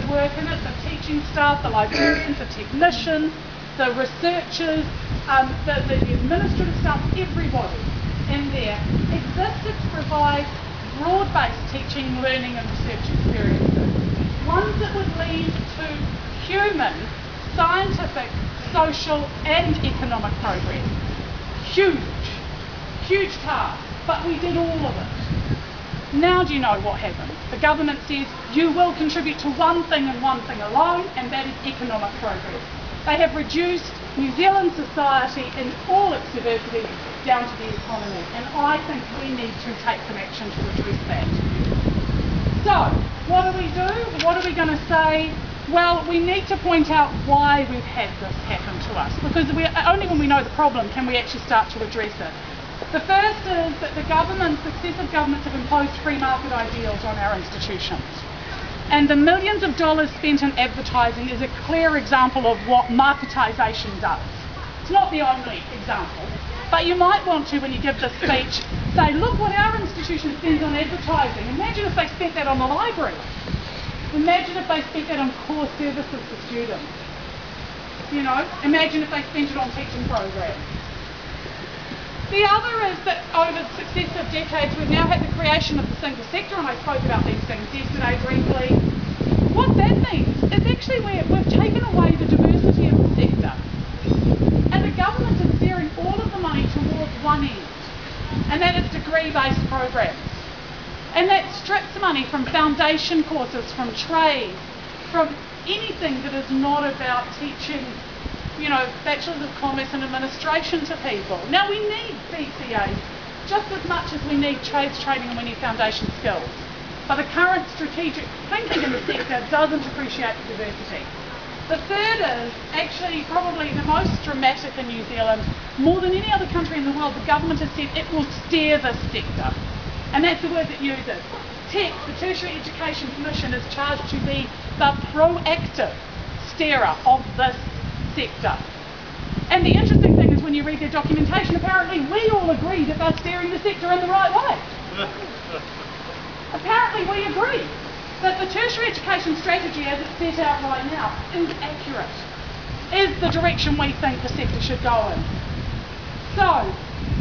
that work in it, the teaching staff, the librarians, the technicians, the researchers, um, the, the administrative staff, everybody in there existed to provide broad-based teaching, learning and research experiences. Ones that would lead to human, scientific, social and economic progress. Huge, huge task, but we did all of it. Now do you know what happened? The government says you will contribute to one thing and one thing alone, and that is economic progress. They have reduced New Zealand society in all its diversity down to the economy, and I think we need to take some action to address that. So, what do we do? What are we going to say? Well, we need to point out why we've had this happen to us, because we, only when we know the problem can we actually start to address it. The first is that the government, successive governments have imposed free market ideals on our institutions. And the millions of dollars spent in advertising is a clear example of what marketisation does. It's not the only example, but you might want to, when you give this speech, say, look what our institution spends on advertising. Imagine if they spent that on the library. Imagine if they spent that on core services for students. You know, imagine if they spent it on teaching programs. The other is that over successive decades we've now had the creation of the single sector, and I spoke about these things yesterday briefly. What that means is actually we, we've taken away the diversity of the sector. And the government is steering all of the money towards one end, and that is degree-based programs. And that strips money from foundation courses, from trade, from anything that is not about teaching you know, Bachelors of Commerce and Administration to people. Now we need BCAs just as much as we need trades training and we need foundation skills. But the current strategic thinking in the sector doesn't appreciate the diversity. The third is actually probably the most dramatic in New Zealand. More than any other country in the world, the government has said it will steer this sector. And that's the word it uses. The Tertiary Education Commission, is charged to be the proactive steerer of this sector. And the interesting thing is when you read their documentation, apparently we all agree that they're steering the sector in the right way. apparently we agree that the tertiary education strategy as it's set out right now is accurate, is the direction we think the sector should go in. So,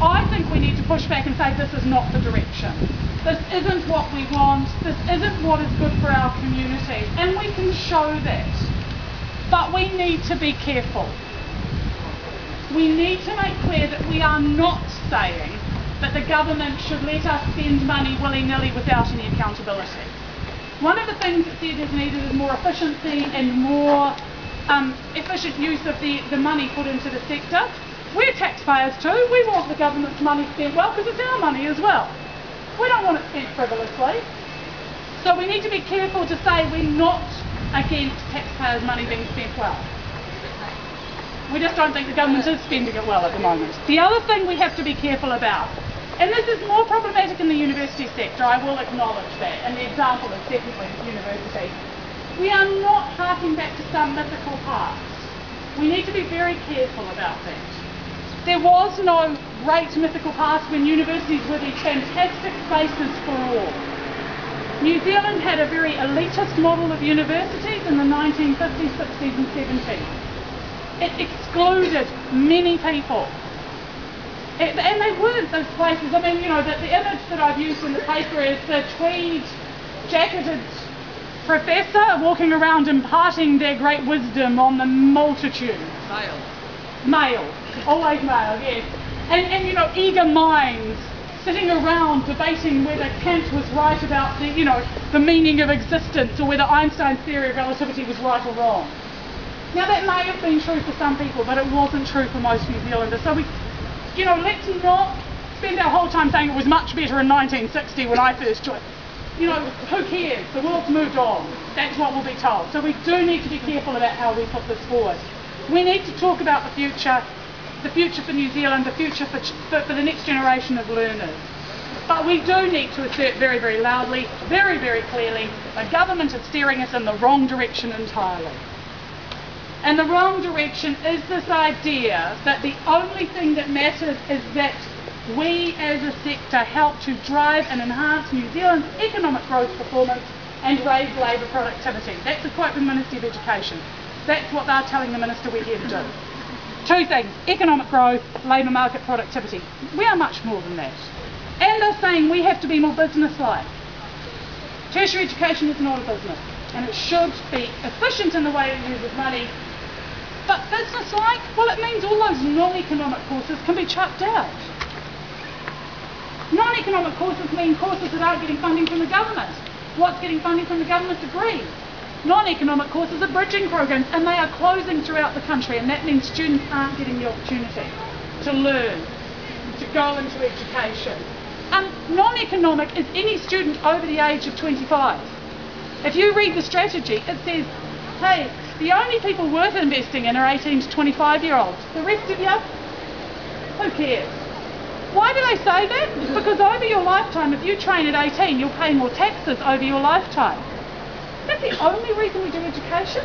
I think we need to push back and say this is not the direction. This isn't what we want, this isn't what is good for our community, and we can show that. But we need to be careful. We need to make clear that we are not saying that the government should let us spend money willy-nilly without any accountability. One of the things that said is needed is more efficiency and more um, efficient use of the, the money put into the sector. We're taxpayers too. We want the government's money spent well because it's our money as well. We don't want it spent frivolously. So we need to be careful to say we're not against taxpayers' money being spent well. We just don't think the government is spending it well at the moment. The other thing we have to be careful about, and this is more problematic in the university sector, I will acknowledge that, and the example is definitely university. We are not harking back to some mythical past. We need to be very careful about that. There was no great mythical past when universities were these fantastic places for all. New Zealand had a very elitist model of universities in the 1950s, 60s and 70s. It excluded many people. It, and they weren't those places. I mean, you know, the, the image that I've used in the paper is the tweed jacketed professor walking around imparting their great wisdom on the multitude. Male. Male. Always male, yes. And, and you know, eager minds sitting around debating whether Kant was right about the, you know, the meaning of existence or whether Einstein's theory of relativity was right or wrong. Now that may have been true for some people, but it wasn't true for most New Zealanders. So we, you know, let's not spend our whole time saying it was much better in 1960 when I first joined. You know, who cares? The world's moved on. That's what we'll be told. So we do need to be careful about how we put this forward. We need to talk about the future the future for New Zealand, the future for, for, the next generation of learners. But we do need to assert very, very loudly, very, very clearly, the government is steering us in the wrong direction entirely. And the wrong direction is this idea that the only thing that matters is that we as a sector help to drive and enhance New Zealand's economic growth performance and raise labour productivity. That's a quote from the Ministry of Education. That's what they're telling the Minister we're here to do. Two things, economic growth, labour market productivity. We are much more than that. And they're saying we have to be more business-like. Tertiary education is not a business, and it should be efficient in the way it uses money. But business-like, well, it means all those non-economic courses can be chucked out. Non-economic courses mean courses that aren't getting funding from the government. What's getting funding from the government degree? Non-economic courses are bridging programs and they are closing throughout the country and that means students aren't getting the opportunity to learn, to go into education. Um, non-economic is any student over the age of 25. If you read the strategy, it says, hey, the only people worth investing in are 18 to 25 year olds. The rest of you, who cares? Why do they say that? Because over your lifetime, if you train at 18, you'll pay more taxes over your lifetime. That's the only reason we do education.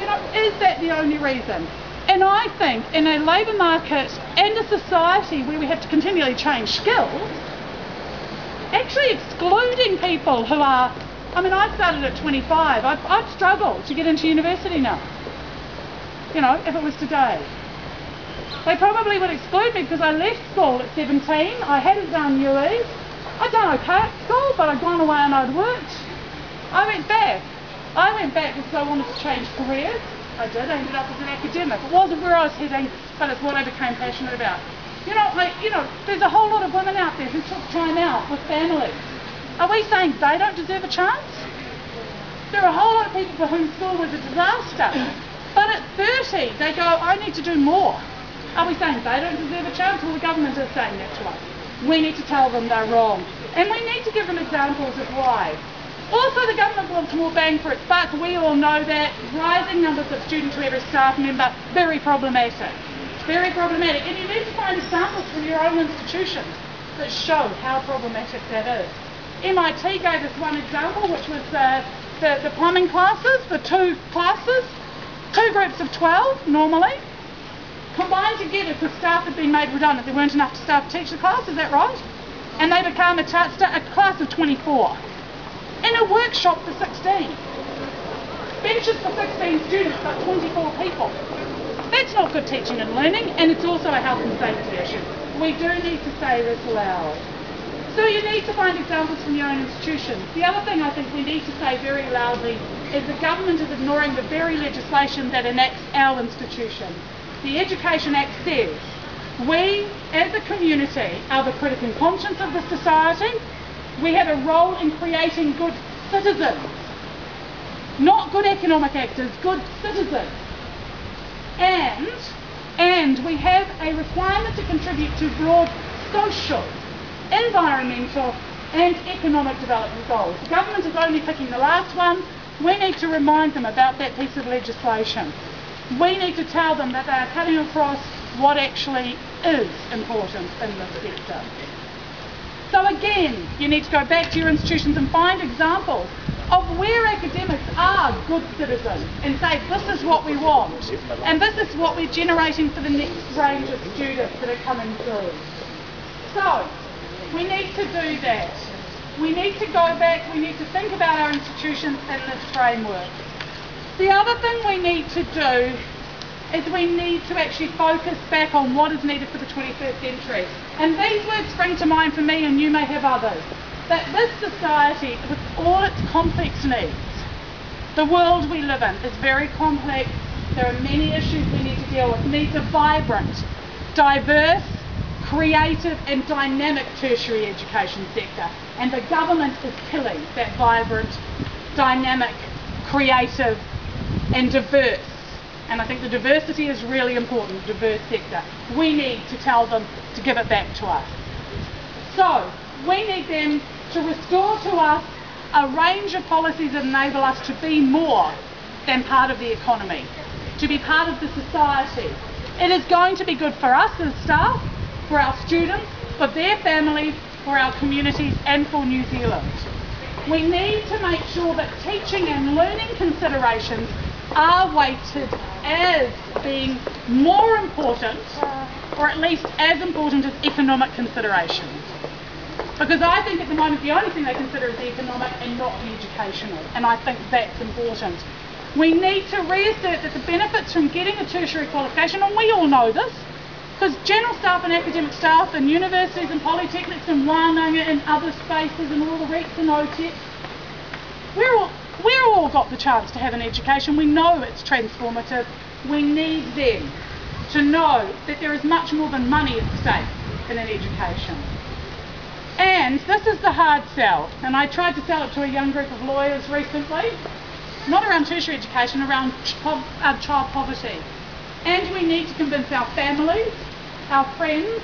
You know, is that the only reason? And I think in a labour market and a society where we have to continually change skills, actually excluding people who are, I mean, I started at 25. I've, I've struggled to get into university now. You know, if it was today. They probably would exclude me because I left school at 17. I hadn't done UE. I'd done okay at school, but I'd gone away and I'd worked. I went back. I went back because I wanted to change careers. I did. I ended up as an academic. It wasn't where I was heading, but it's what I became passionate about. You know, like, you know, there's a whole lot of women out there who took time out with families. Are we saying they don't deserve a chance? There are a whole lot of people for whom school was a disaster. But at 30, they go, I need to do more. Are we saying they don't deserve a chance? Well, the government is saying that to us. We need to tell them they're wrong. And we need to give them examples of why. Also, the government wants more bang for its buck. We all know that. Rising numbers of students to every staff member, very problematic. Very problematic. And you need to find examples from your own institutions that show how problematic that is. MIT gave us one example, which was the, the plumbing classes, the two classes, two groups of 12 normally, combined together because staff had been made redundant. There weren't enough staff to teach the class, is that right? And they became a, a class of 24. In a workshop for 16. Benches for 16 students, but 24 people. That's not good teaching and learning, and it's also a health and safety issue. We do need to say this loud. So you need to find examples from your own institutions. The other thing I think we need to say very loudly is the government is ignoring the very legislation that enacts our institution the Education Act says we as a community are the critical conscience of the society. We have a role in creating good citizens. Not good economic actors, good citizens. And, and we have a requirement to contribute to broad social, environmental and economic development goals. The government is only picking the last one. We need to remind them about that piece of legislation we need to tell them that they are cutting across what actually is important in this sector. So again, you need to go back to your institutions and find examples of where academics are good citizens and say this is what we want and this is what we're generating for the next range of students that are coming through. So, we need to do that. We need to go back, we need to think about our institutions in this framework. The other thing we need to do is we need to actually focus back on what is needed for the 21st century. And these words spring to mind for me, and you may have others. That this society, with all its complex needs, the world we live in is very complex. There are many issues we need to deal with. Needs a vibrant, diverse, creative and dynamic tertiary education sector. And the government is killing that vibrant, dynamic, creative and diverse. And I think the diversity is really important, diverse sector. We need to tell them to give it back to us. So, we need them to restore to us a range of policies that enable us to be more than part of the economy, to be part of the society. It is going to be good for us as staff, for our students, for their families, for our communities and for New Zealand. We need to make sure that teaching and learning considerations are weighted as being more important, or at least as important as economic considerations. Because I think at the moment the only thing they consider is the economic and not the educational. And I think that's important. We need to reassert that the benefits from getting a tertiary qualification, and we all know this, because general staff and academic staff and universities and polytechnics and Wānanga and other spaces and all the REITs and OTEC, we're all, we're all got the chance to have an education. We know it's transformative. We need them to know that there is much more than money at stake in an education. And this is the hard sell, and I tried to sell it to a young group of lawyers recently not around tertiary education, around uh, child poverty. And we need to convince our families, our friends,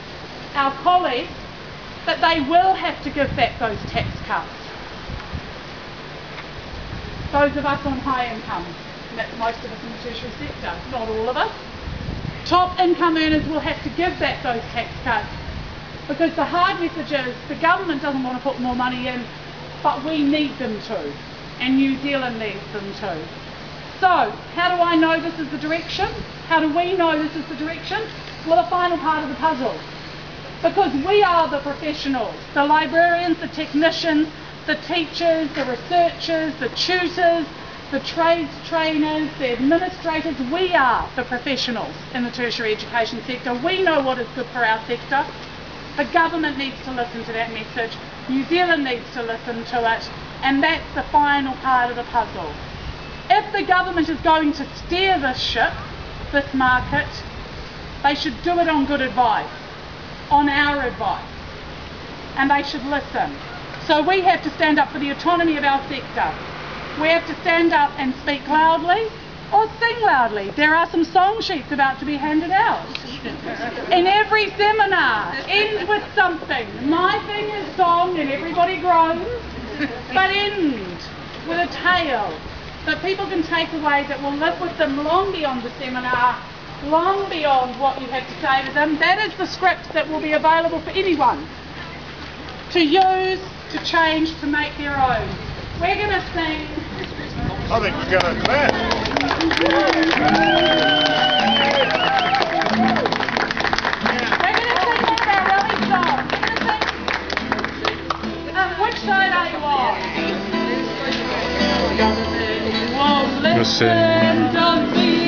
our colleagues that they will have to give back those tax cuts. Those of us on high income, most of us in the tertiary sector, not all of us. Top income earners will have to give back those tax cuts because the hard message is the government doesn't want to put more money in, but we need them to and New Zealand needs them too. So, how do I know this is the direction? How do we know this is the direction? Well, the final part of the puzzle. Because we are the professionals, the librarians, the technicians, the teachers, the researchers, the tutors, the trades trainers, the administrators, we are the professionals in the tertiary education sector. We know what is good for our sector. The government needs to listen to that message. New Zealand needs to listen to it. And that's the final part of the puzzle. If the government is going to steer this ship, this market, they should do it on good advice, on our advice. And they should listen. So we have to stand up for the autonomy of our sector. We have to stand up and speak loudly or sing loudly. There are some song sheets about to be handed out. In every seminar, ends with something. My thing is song and everybody groans but end with a tale that people can take away that will live with them long beyond the seminar, long beyond what you have to say to them. That is the script that will be available for anyone to use, to change, to make their own. We're going to sing. I think we're going to clap. We're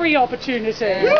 every opportunity.